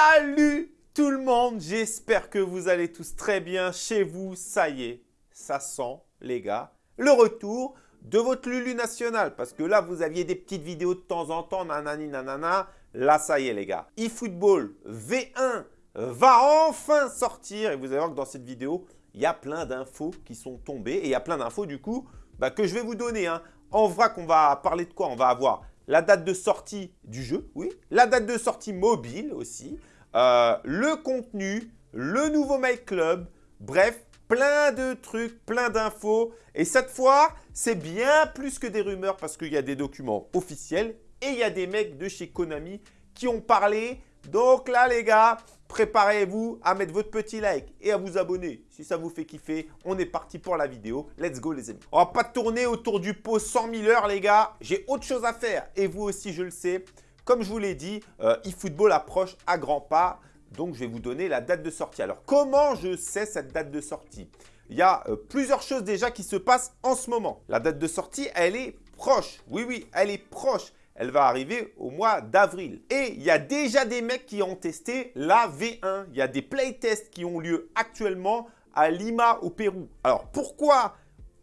Salut tout le monde, j'espère que vous allez tous très bien chez vous. Ça y est, ça sent les gars, le retour de votre Lulu national. Parce que là, vous aviez des petites vidéos de temps en temps, nanani nanana. Là, ça y est les gars, eFootball V1 va enfin sortir. Et vous allez voir que dans cette vidéo, il y a plein d'infos qui sont tombées. Et il y a plein d'infos du coup bah, que je vais vous donner. Hein. En vrai, qu'on va parler de quoi? On va avoir la date de sortie du jeu, oui, la date de sortie mobile aussi, euh, le contenu, le nouveau My Club, bref, plein de trucs, plein d'infos. Et cette fois, c'est bien plus que des rumeurs parce qu'il y a des documents officiels et il y a des mecs de chez Konami qui ont parlé. Donc là, les gars, préparez-vous à mettre votre petit like et à vous abonner si ça vous fait kiffer. On est parti pour la vidéo. Let's go les amis. On va pas tourner autour du pot 100 000 heures les gars. J'ai autre chose à faire et vous aussi je le sais. Comme je vous l'ai dit, euh, eFootball approche à grands pas. Donc je vais vous donner la date de sortie. Alors comment je sais cette date de sortie? Il y a euh, plusieurs choses déjà qui se passent en ce moment. La date de sortie, elle est proche. Oui, oui, elle est proche elle va arriver au mois d'avril. Et il y a déjà des mecs qui ont testé la V1. Il y a des playtests qui ont lieu actuellement à Lima au Pérou. Alors pourquoi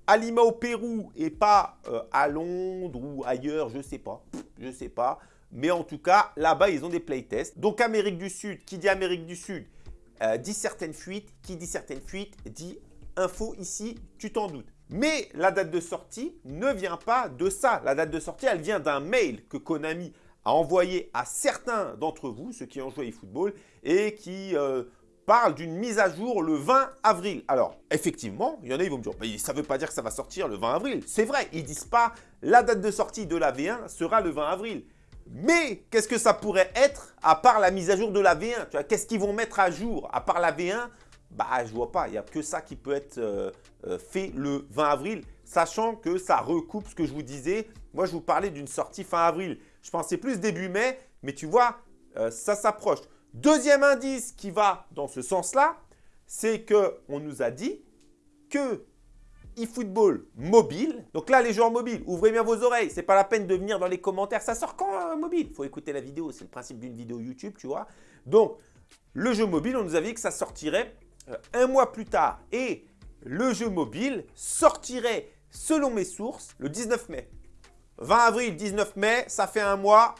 à Lima au Pérou et pas euh, à Londres ou ailleurs, je ne sais pas. Je ne sais pas. Mais en tout cas, là-bas, ils ont des playtests. Donc Amérique du Sud, qui dit Amérique du Sud, euh, dit certaines fuites. Qui dit certaines fuites, dit info ici, tu t'en doutes. Mais la date de sortie ne vient pas de ça. La date de sortie, elle vient d'un mail que Konami a envoyé à certains d'entre vous, ceux qui ont joué eFootball, et qui euh, parle d'une mise à jour le 20 avril. Alors, effectivement, il y en a, ils vont me dire, ça ne veut pas dire que ça va sortir le 20 avril. C'est vrai, ils ne disent pas la date de sortie de la V1 sera le 20 avril. Mais qu'est-ce que ça pourrait être à part la mise à jour de la V1 Qu'est-ce qu'ils vont mettre à jour à part la V1 bah, je vois pas. Il n'y a que ça qui peut être euh, euh, fait le 20 avril, sachant que ça recoupe ce que je vous disais. Moi, je vous parlais d'une sortie fin avril. Je pensais plus début mai, mais tu vois, euh, ça s'approche. Deuxième indice qui va dans ce sens-là, c'est qu'on nous a dit que eFootball mobile. Donc là, les joueurs mobiles, ouvrez bien vos oreilles. Ce n'est pas la peine de venir dans les commentaires. Ça sort quand mobile? Il faut écouter la vidéo. C'est le principe d'une vidéo YouTube, tu vois. Donc, le jeu mobile, on nous a dit que ça sortirait euh, un mois plus tard et le jeu mobile sortirait, selon mes sources, le 19 mai. 20 avril, 19 mai, ça fait un mois,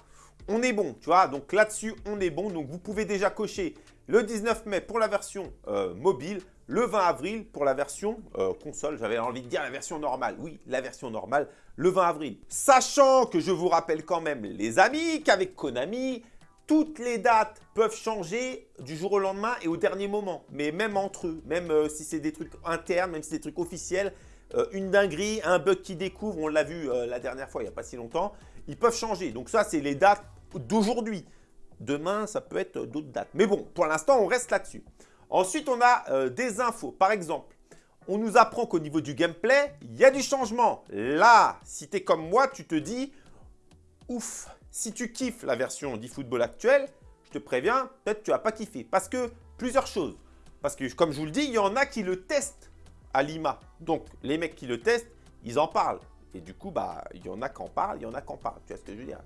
on est bon, tu vois. Donc là-dessus, on est bon. Donc vous pouvez déjà cocher le 19 mai pour la version euh, mobile, le 20 avril pour la version euh, console. J'avais envie de dire la version normale. Oui, la version normale, le 20 avril. Sachant que je vous rappelle quand même, les amis, qu'avec Konami, toutes les dates peuvent changer du jour au lendemain et au dernier moment. Mais même entre eux, même euh, si c'est des trucs internes, même si c'est des trucs officiels, euh, une dinguerie, un bug qui découvre, on l'a vu euh, la dernière fois, il n'y a pas si longtemps, ils peuvent changer. Donc ça, c'est les dates d'aujourd'hui. Demain, ça peut être d'autres dates. Mais bon, pour l'instant, on reste là-dessus. Ensuite, on a des infos. Par exemple, on nous apprend qu'au niveau du gameplay, il y a du changement. Là, si tu es comme moi, tu te dis, ouf, si tu kiffes la version d'eFootball actuelle, je te préviens, peut-être tu vas pas kiffer. Parce que plusieurs choses. Parce que comme je vous le dis, il y en a qui le testent à Lima. Donc les mecs qui le testent, ils en parlent. Et du coup, bah, il y en a qui en parlent, il y en a qui en parlent. Tu vois ce que je veux dire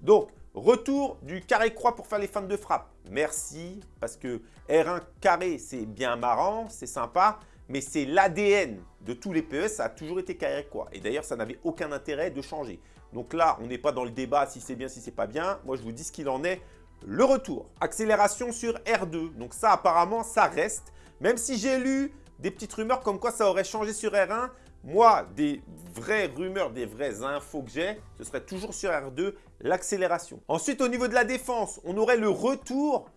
Donc, retour du carré-croix pour faire les feintes de frappe. Merci, parce que R1 carré, c'est bien marrant, c'est sympa mais c'est l'ADN de tous les PES, ça a toujours été carré quoi. Et d'ailleurs, ça n'avait aucun intérêt de changer. Donc là, on n'est pas dans le débat si c'est bien, si c'est pas bien. Moi, je vous dis ce qu'il en est. Le retour, accélération sur R2. Donc ça, apparemment, ça reste. Même si j'ai lu des petites rumeurs comme quoi ça aurait changé sur R1, moi, des vraies rumeurs, des vraies infos que j'ai, ce serait toujours sur R2, l'accélération. Ensuite, au niveau de la défense, on aurait le retour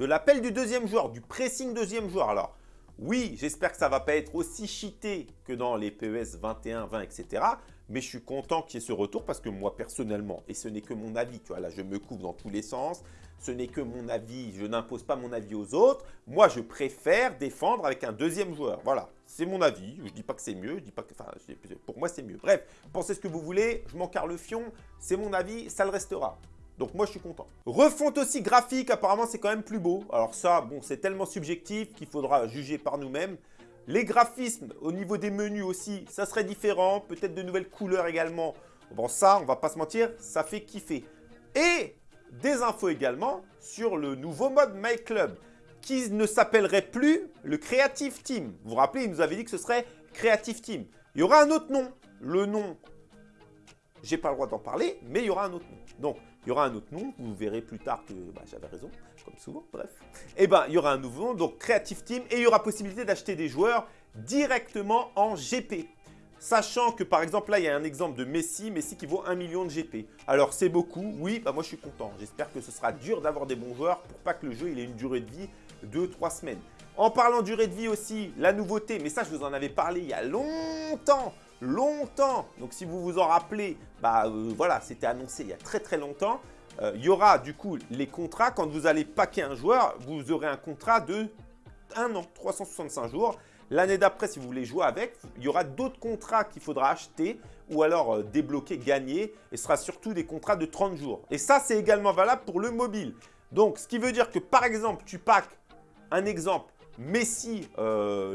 de l'appel du deuxième joueur, du pressing deuxième joueur. Alors, oui, j'espère que ça ne va pas être aussi cheaté que dans les PES 21, 20, etc. Mais je suis content qu'il y ait ce retour parce que moi, personnellement, et ce n'est que mon avis, tu vois, là, je me couvre dans tous les sens. Ce n'est que mon avis, je n'impose pas mon avis aux autres. Moi, je préfère défendre avec un deuxième joueur. Voilà, c'est mon avis. Je ne dis pas que c'est mieux, je dis pas que, enfin, pour moi, c'est mieux. Bref, pensez ce que vous voulez, je m'en le fion, c'est mon avis, ça le restera. Donc moi, je suis content. Refonte aussi graphique, apparemment, c'est quand même plus beau. Alors ça, bon, c'est tellement subjectif qu'il faudra juger par nous-mêmes. Les graphismes au niveau des menus aussi, ça serait différent. Peut-être de nouvelles couleurs également. Bon, ça, on va pas se mentir, ça fait kiffer. Et des infos également sur le nouveau mode My Club qui ne s'appellerait plus le Creative Team. Vous vous rappelez, il nous avait dit que ce serait Creative Team. Il y aura un autre nom. Le nom, j'ai pas le droit d'en parler, mais il y aura un autre nom. Donc, il y aura un autre nom. Vous verrez plus tard que bah, j'avais raison, comme souvent, bref. Eh bien, il y aura un nouveau nom, donc Creative Team, et il y aura possibilité d'acheter des joueurs directement en GP. Sachant que par exemple là il y a un exemple de Messi, Messi qui vaut 1 million de GP. Alors c'est beaucoup, oui, bah moi je suis content. J'espère que ce sera dur d'avoir des bons joueurs pour pas que le jeu il ait une durée de vie de 3 semaines. En parlant durée de vie aussi, la nouveauté, mais ça je vous en avais parlé il y a longtemps, longtemps. Donc si vous vous en rappelez, bah euh, voilà, c'était annoncé il y a très très longtemps. Euh, il y aura du coup les contrats, quand vous allez paquer un joueur, vous aurez un contrat de 1 an, 365 jours. L'année d'après, si vous voulez jouer avec, il y aura d'autres contrats qu'il faudra acheter ou alors euh, débloquer, gagner. Et ce sera surtout des contrats de 30 jours. Et ça, c'est également valable pour le mobile. Donc, ce qui veut dire que par exemple, tu packs un exemple Messi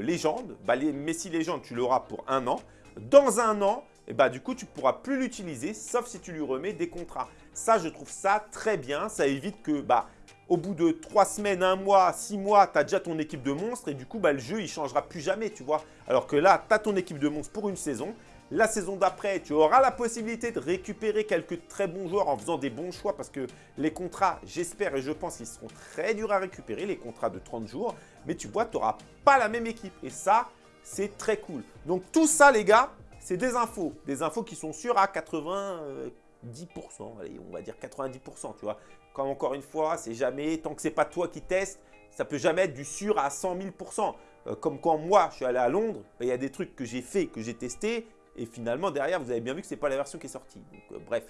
Légende. Bah, les Messi Légende, tu l'auras pour un an. Dans un an, et eh bah, du coup, tu ne pourras plus l'utiliser, sauf si tu lui remets des contrats. Ça, je trouve ça très bien. Ça évite que bah, au bout de 3 semaines, 1 mois, 6 mois, tu as déjà ton équipe de monstres et du coup, bah, le jeu, il changera plus jamais, tu vois. Alors que là, tu as ton équipe de monstres pour une saison. La saison d'après, tu auras la possibilité de récupérer quelques très bons joueurs en faisant des bons choix parce que les contrats, j'espère et je pense qu'ils seront très durs à récupérer, les contrats de 30 jours. Mais tu vois, tu n'auras pas la même équipe et ça, c'est très cool. Donc tout ça, les gars, c'est des infos. Des infos qui sont sûres à 80... 10%, allez, on va dire 90%, tu vois. Comme encore une fois, c'est jamais, tant que c'est pas toi qui testes, ça peut jamais être du sûr à 100 000%. Euh, comme quand moi, je suis allé à Londres, ben, il y a des trucs que j'ai fait, que j'ai testé, et finalement, derrière, vous avez bien vu que ce n'est pas la version qui est sortie. Euh, bref,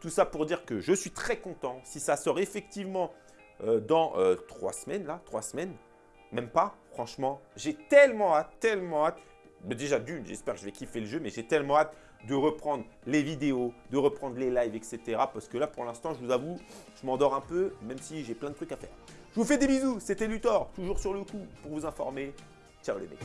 tout ça pour dire que je suis très content. Si ça sort effectivement euh, dans trois semaines, là, trois semaines, même pas, franchement, j'ai tellement hâte, tellement hâte. Déjà d'une, j'espère que je vais kiffer le jeu, mais j'ai tellement hâte de reprendre les vidéos, de reprendre les lives, etc. Parce que là, pour l'instant, je vous avoue, je m'endors un peu, même si j'ai plein de trucs à faire. Je vous fais des bisous, c'était Luthor, toujours sur le coup pour vous informer. Ciao les mecs